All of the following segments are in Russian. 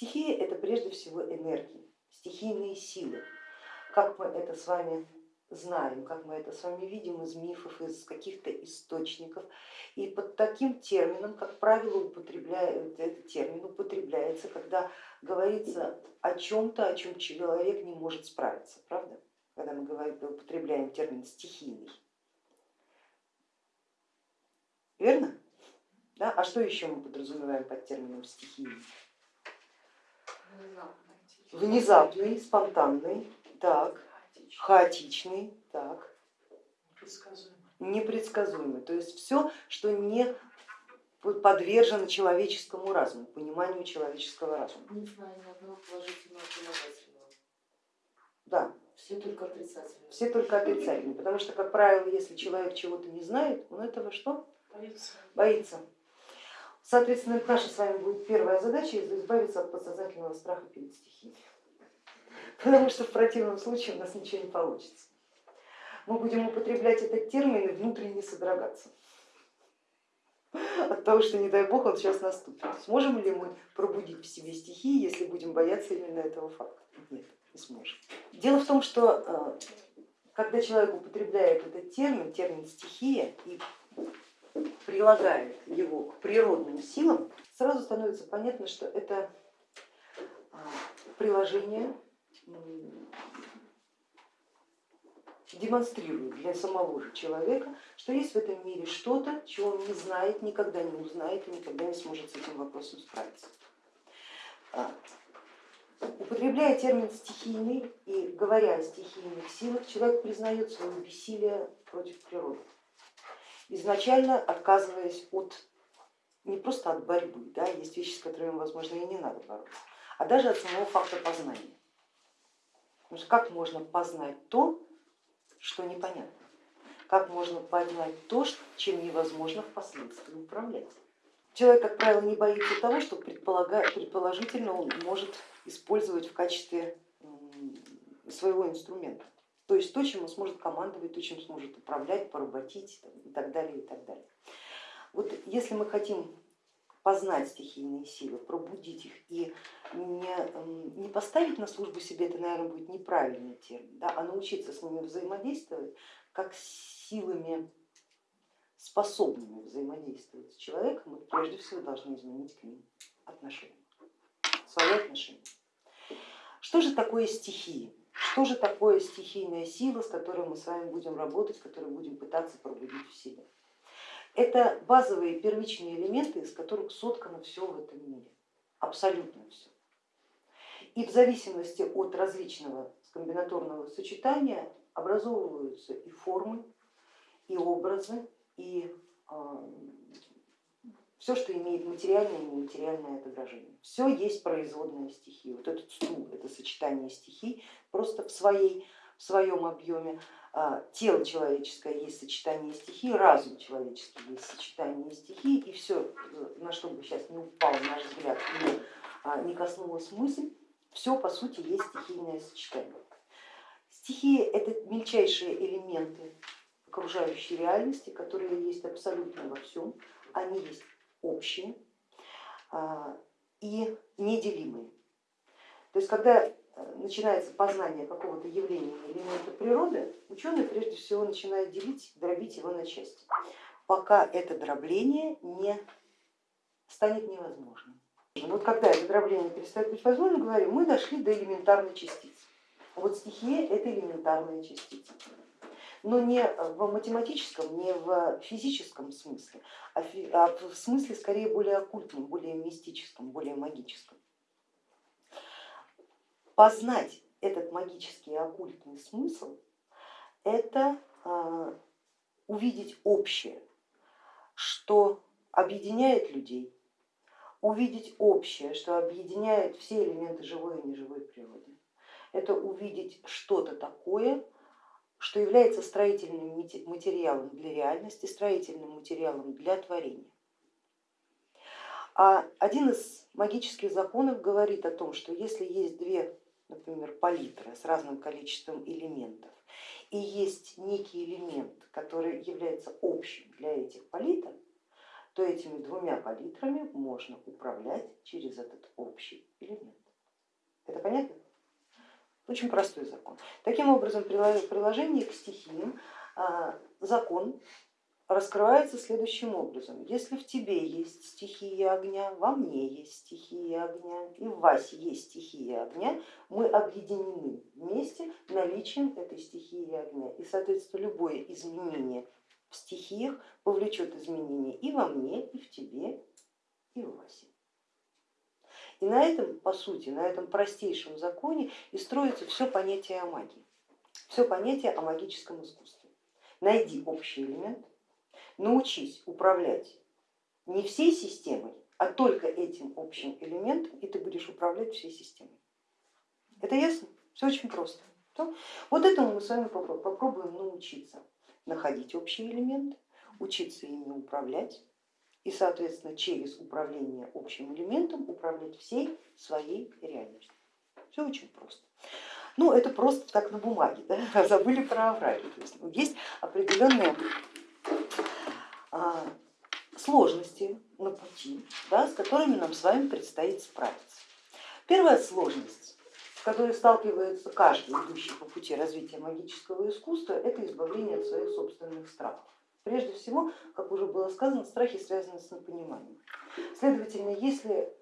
Стихии это прежде всего энергии, стихийные силы. Как мы это с вами знаем, как мы это с вами видим из мифов, из каких-то источников. И под таким термином, как правило, употребляют, этот термин употребляется, когда говорится о чем-то, о чем человек не может справиться, правда? Когда мы говорим, употребляем термин стихийный. Верно? Да? А что еще мы подразумеваем под термином стихийный? Внезапный, спонтанный, так, хаотичный, так, непредсказуемый. То есть все, что не подвержено человеческому разуму, пониманию человеческого разума. Не знаю ни одного положительного положительного. Да. Все только отрицательные. Все только отрицательные, потому что, как правило, если человек чего-то не знает, он этого что? Боится. Боится. Соответственно, наша с вами будет первая задача избавиться от подсознательного страха перед стихией потому что в противном случае у нас ничего не получится. Мы будем употреблять этот термин и внутренне содрогаться от того, что не дай бог он сейчас наступит. Сможем ли мы пробудить в себе стихии, если будем бояться именно этого факта? Нет, не сможем. Дело в том, что э, когда человек употребляет этот термин, термин стихия, и прилагает его к природным силам, сразу становится понятно, что это э, приложение демонстрирует для самого же человека, что есть в этом мире что-то, чего он не знает, никогда не узнает и никогда не сможет с этим вопросом справиться. А, употребляя термин стихийный и говоря о стихийных силах, человек признает свое бессилие против природы, изначально отказываясь от не просто от борьбы, да, есть вещи, с которыми, возможно, и не надо бороться, а даже от самого факта познания. Потому что как можно познать то, что непонятно? Как можно познать то, чем невозможно впоследствии управлять? Человек, как правило, не боится того, что предположительно он может использовать в качестве своего инструмента. То есть то, чем он сможет командовать, то, чем сможет управлять, поработить и так далее. И так далее. Вот если мы хотим познать стихийные силы, пробудить их и не, не поставить на службу себе, это, наверное, будет неправильный термин, да, а научиться с ними взаимодействовать как с силами, способными взаимодействовать с человеком, мы прежде всего должны изменить к ним отношения, свои отношения. Что же такое стихии? Что же такое стихийная сила, с которой мы с вами будем работать, с которой будем пытаться пробудить в себе? Это базовые первичные элементы, из которых соткано все в этом мире, абсолютно все. И в зависимости от различного комбинаторного сочетания образовываются и формы, и образы, и а, все, что имеет материальное и нематериальное отображение. Все есть производная стихия. Вот этот стул, это сочетание стихий просто в, своей, в своем объеме. А, тело человеческое есть сочетание стихий, разум человеческий есть сочетание стихий, и все, на что бы сейчас не упал наш взгляд, не, а, не коснулась мысль, все по сути есть стихийное сочетание. Стихии это мельчайшие элементы окружающей реальности, которые есть абсолютно во всем, они есть общие а, и неделимые. То есть когда начинается познание какого-то явления или элемента природы, ученый прежде всего начинает делить, дробить его на части, пока это дробление не станет невозможным. Вот когда это дробление перестает быть возможным, говорим, мы дошли до элементарной частицы. Вот стихия это элементарная частица, но не в математическом, не в физическом смысле, а, а в смысле скорее более оккультном, более мистическом, более магическом познать этот магический оккультный смысл, это а, увидеть общее, что объединяет людей, увидеть общее, что объединяет все элементы живой и неживой природы. Это увидеть что-то такое, что является строительным материалом для реальности, строительным материалом для творения. А один из магических законов говорит о том, что если есть две например, палитра с разным количеством элементов, и есть некий элемент, который является общим для этих палитр, то этими двумя палитрами можно управлять через этот общий элемент. Это понятно? Очень простой закон. Таким образом, при приложении к стихиям а, закон раскрывается следующим образом. Если в тебе есть стихия огня, во мне есть стихия огня и в вас есть стихия огня, мы объединены вместе наличием этой стихии огня. И, соответственно, любое изменение в стихиях повлечет изменения и во мне, и в тебе, и в вас. И на этом, по сути, на этом простейшем законе и строится все понятие о магии, все понятие о магическом искусстве. Найди общий элемент, научись управлять не всей системой, а только этим общим элементом, и ты будешь управлять всей системой. Это ясно? Все очень просто. Вот этому мы с вами попробуем научиться находить общие элементы, учиться ими управлять и, соответственно, через управление общим элементом управлять всей своей реальностью. Все очень просто. Ну, это просто так на бумаге, да? забыли про авраль. Есть, ну, есть определенные а, сложности на пути, да, с которыми нам с вами предстоит справиться. Первая сложность, с которой сталкивается каждый идущий по пути развития магического искусства, это избавление от своих собственных страхов. Прежде всего, как уже было сказано, страхи связаны с непониманием. Следовательно, если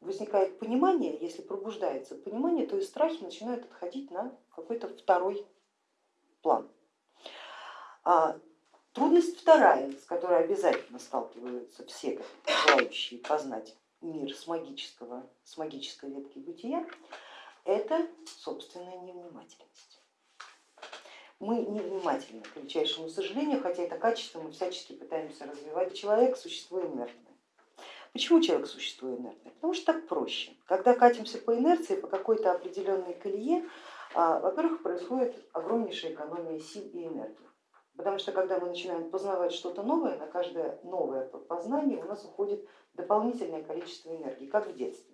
возникает понимание, если пробуждается понимание, то и страхи начинают отходить на какой-то второй план. А трудность вторая, с которой обязательно сталкиваются все желающие познать мир с, магического, с магической ветки бытия, это собственная невнимательность мы невнимательны, к величайшему сожалению, хотя это качество мы всячески пытаемся развивать. Человек существо инертное. Почему человек существо инертное? Потому что так проще. Когда катимся по инерции, по какой-то определенной колее, а, во-первых, происходит огромнейшая экономия сил и энергии. Потому что когда мы начинаем познавать что-то новое, на каждое новое познание у нас уходит дополнительное количество энергии, как в детстве.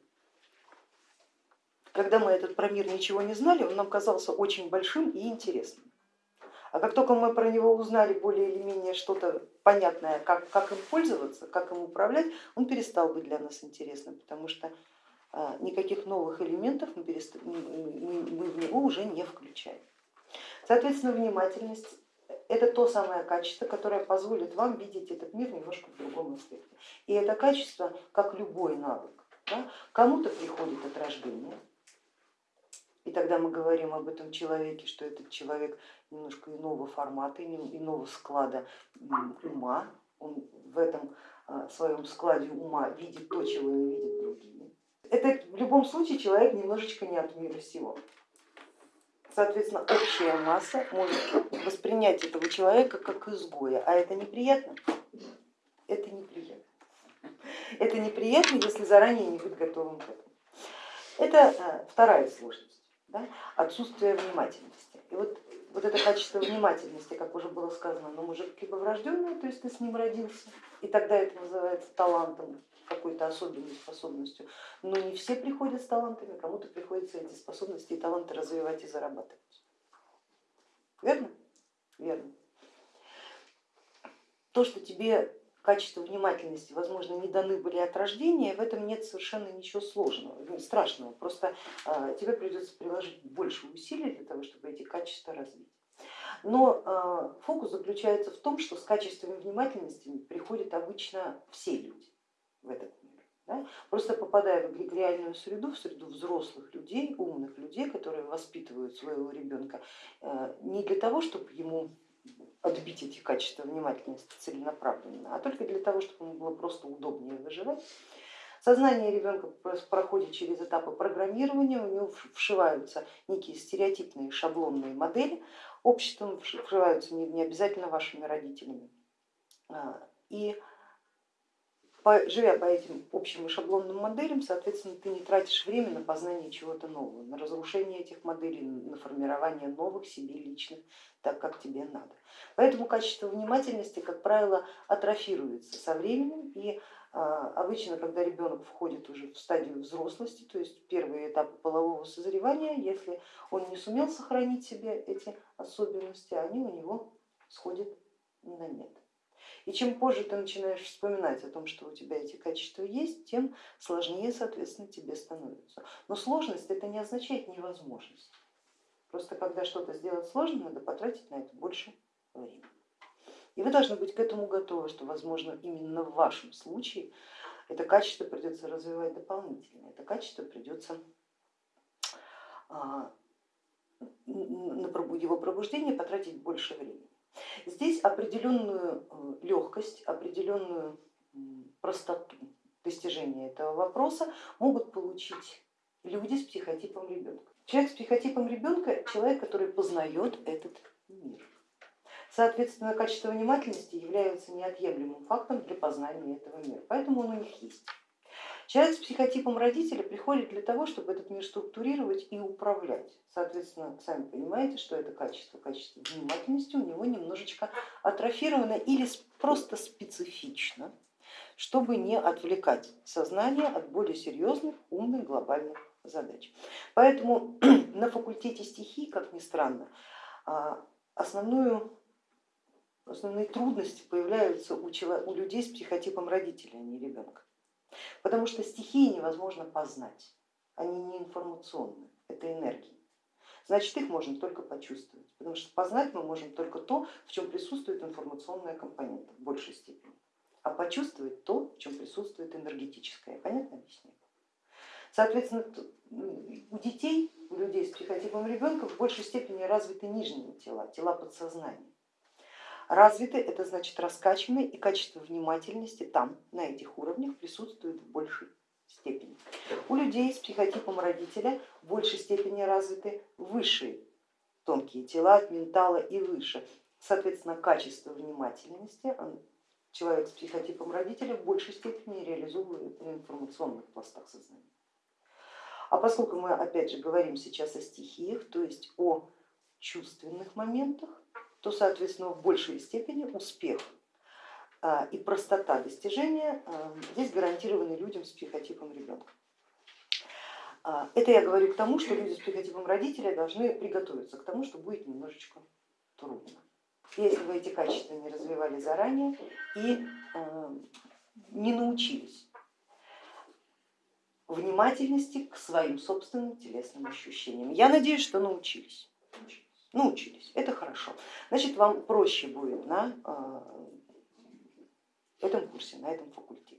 Когда мы этот про мир ничего не знали, он нам казался очень большим и интересным. А как только мы про него узнали более или менее что-то понятное, как, как им пользоваться, как им управлять, он перестал быть для нас интересным, потому что а, никаких новых элементов мы, перест... мы в него уже не включаем. Соответственно, внимательность это то самое качество, которое позволит вам видеть этот мир немножко в другом аспекте. И это качество, как любой навык, да, кому-то приходит от рождения, и тогда мы говорим об этом человеке, что этот человек немножко иного формата, иного склада ума, он в этом а, своем складе ума видит то, чего не видят другие. Это в любом случае человек немножечко не от мира всего. Соответственно, общая масса может воспринять этого человека как изгоя, а это неприятно? Это неприятно. Это неприятно, если заранее не быть готовым к этому. Это а, вторая сложность, да? отсутствие внимательности. И вот вот это качество внимательности, как уже было сказано, оно может либо врожденное, то есть ты с ним родился, и тогда это называется талантом, какой-то особенной способностью, но не все приходят с талантами, кому-то приходится эти способности и таланты развивать и зарабатывать. Верно? Верно. То, что тебе качество внимательности, возможно, не даны были от рождения, в этом нет совершенно ничего сложного, страшного, просто а, тебе придется приложить больше усилий для того, чтобы эти качества развить. Но а, фокус заключается в том, что с качеством внимательности приходят обычно все люди в этот мир. Да? Просто попадая в реальную среду, в среду взрослых людей, умных людей, которые воспитывают своего ребенка э, не для того, чтобы ему отбить эти качества внимательности целенаправленно, а только для того, чтобы ему было просто удобнее выживать. Сознание ребенка проходит через этапы программирования, у него вшиваются некие стереотипные шаблонные модели, обществом вшиваются не обязательно вашими родителями. А, и живя по этим общим и шаблонным моделям, соответственно, ты не тратишь время на познание чего-то нового, на разрушение этих моделей, на формирование новых себе личных, так как тебе надо. Поэтому качество внимательности, как правило, атрофируется со временем и а, обычно, когда ребенок входит уже в стадию взрослости, то есть первые этапы полового созревания, если он не сумел сохранить себе эти особенности, они у него сходят на нет. И чем позже ты начинаешь вспоминать о том, что у тебя эти качества есть, тем сложнее, соответственно, тебе становится. Но сложность это не означает невозможность. Просто когда что-то сделать сложно, надо потратить на это больше времени. И вы должны быть к этому готовы, что, возможно, именно в вашем случае это качество придется развивать дополнительно, это качество придется а, на его пробуждение потратить больше времени. Здесь определенную э, легкость, определенную простоту достижения этого вопроса могут получить люди с психотипом ребенка. Человек с психотипом ребенка человек, который познает этот мир. Соответственно, качество внимательности является неотъемлемым фактом для познания этого мира, поэтому он у них есть. Человек с психотипом родителя приходит для того, чтобы этот мир структурировать и управлять. Соответственно, сами понимаете, что это качество, качество внимательности у него немножечко атрофировано или просто специфично, чтобы не отвлекать сознание от более серьезных, умных, глобальных задач. Поэтому на факультете стихий, как ни странно, а, основную основные трудности появляются у, у людей с психотипом родителя, а не ребенка. Потому что стихии невозможно познать, они не информационны, это энергии. Значит, их можно только почувствовать, потому что познать мы можем только то, в чем присутствует информационная компонента в большей степени, а почувствовать то, в чем присутствует энергетическая. Понятно объяснение? Соответственно, у детей, у людей с психотипом ребенка в большей степени развиты нижние тела, тела подсознания. Развиты это значит раскачаны и качество внимательности там, на этих уровнях присутствует в большей степени. У людей с психотипом родителя в большей степени развиты высшие тонкие тела от ментала и выше. Соответственно, качество внимательности человек с психотипом родителя в большей степени реализует в информационных пластах сознания. А поскольку мы опять же говорим сейчас о стихиях, то есть о чувственных моментах, то, соответственно, в большей степени успех а, и простота достижения а, здесь гарантированы людям с психотипом ребенка. А, это я говорю к тому, что люди с психотипом родителя должны приготовиться к тому, что будет немножечко трудно. Если вы эти качества не развивали заранее и не научились внимательности к своим собственным телесным ощущениям. Я надеюсь, что научились научились, это хорошо. Значит, вам проще будет на а, этом курсе, на этом факультете.